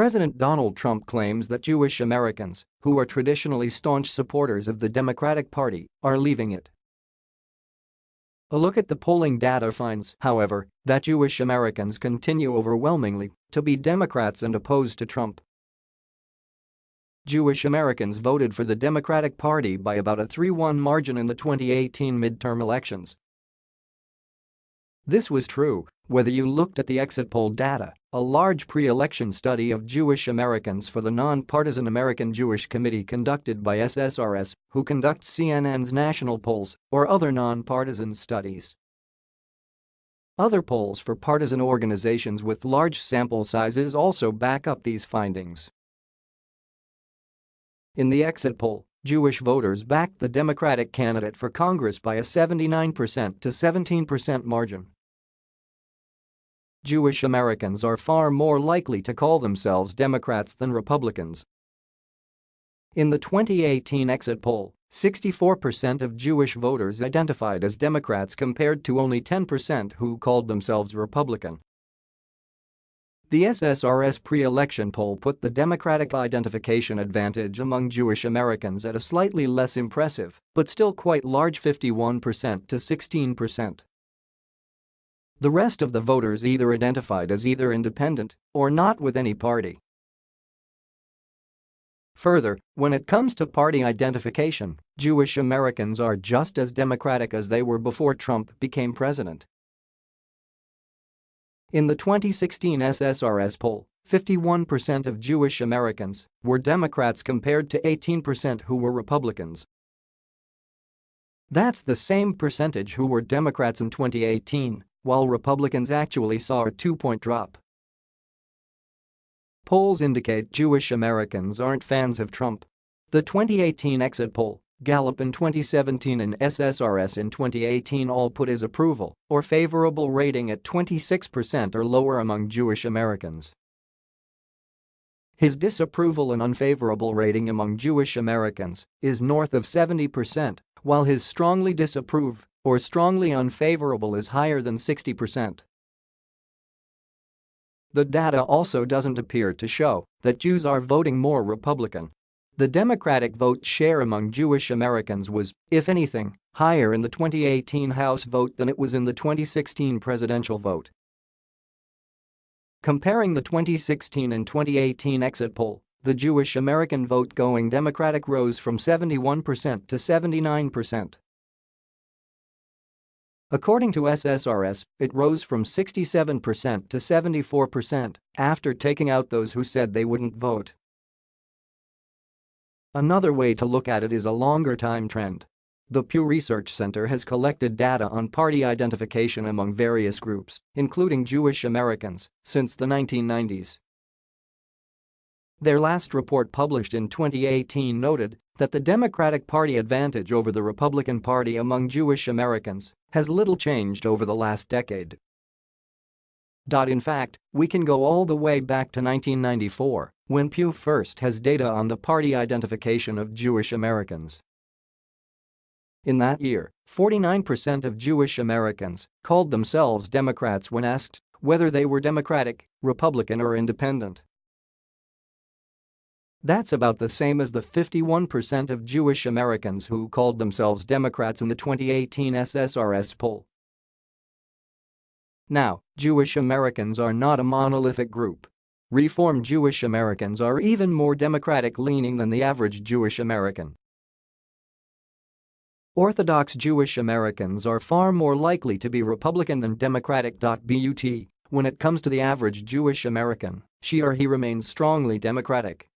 President Donald Trump claims that Jewish Americans, who are traditionally staunch supporters of the Democratic Party, are leaving it. A look at the polling data finds, however, that Jewish Americans continue overwhelmingly to be Democrats and opposed to Trump. Jewish Americans voted for the Democratic Party by about a 3-1 margin in the 2018 midterm elections. This was true whether you looked at the exit poll data, a large pre-election study of Jewish Americans for the nonpartisan American Jewish Committee conducted by SSRS, who conducts CNN's national polls, or other nonpartisan studies. Other polls for partisan organizations with large sample sizes also back up these findings. In the exit poll, Jewish voters backed the Democratic candidate for Congress by a 79% to 17% margin. Jewish Americans are far more likely to call themselves Democrats than Republicans. In the 2018 exit poll, 64% of Jewish voters identified as Democrats compared to only 10% who called themselves Republican. The SSRS pre-election poll put the Democratic identification advantage among Jewish Americans at a slightly less impressive but still quite large 51% to 16%. The rest of the voters either identified as either independent or not with any party. Further, when it comes to party identification, Jewish Americans are just as democratic as they were before Trump became president. In the 2016 SSRS poll, 51% of Jewish Americans were Democrats compared to 18% who were Republicans. That's the same percentage who were Democrats in 2018 while Republicans actually saw a two-point drop. Polls indicate Jewish Americans aren't fans of Trump. The 2018 exit poll, Gallup in 2017 and SSRS in 2018 all put his approval or favorable rating at 26% or lower among Jewish Americans. His disapproval and unfavorable rating among Jewish Americans is north of 70%, while his strongly disapprove or strongly unfavorable is higher than 60%. The data also doesn't appear to show that Jews are voting more Republican. The Democratic vote share among Jewish Americans was, if anything, higher in the 2018 House vote than it was in the 2016 presidential vote. Comparing the 2016 and 2018 exit poll, the Jewish American vote going Democratic rose from 71% to 79%. According to SSRS, it rose from 67% to 74% after taking out those who said they wouldn't vote. Another way to look at it is a longer time trend. The Pew Research Center has collected data on party identification among various groups, including Jewish Americans, since the 1990s. Their last report published in 2018 noted that the Democratic Party advantage over the Republican Party among Jewish Americans has little changed over the last decade. In fact, we can go all the way back to 1994, when Pew first has data on the party identification of Jewish Americans. In that year, 49% of Jewish Americans called themselves Democrats when asked whether they were Democratic, Republican or Independent. That's about the same as the 51% of Jewish Americans who called themselves Democrats in the 2018 SSRS poll. Now, Jewish Americans are not a monolithic group. Reform Jewish Americans are even more Democratic-leaning than the average Jewish American. Orthodox Jewish Americans are far more likely to be Republican than Democratic. But when it comes to the average Jewish American, she or he remains strongly Democratic.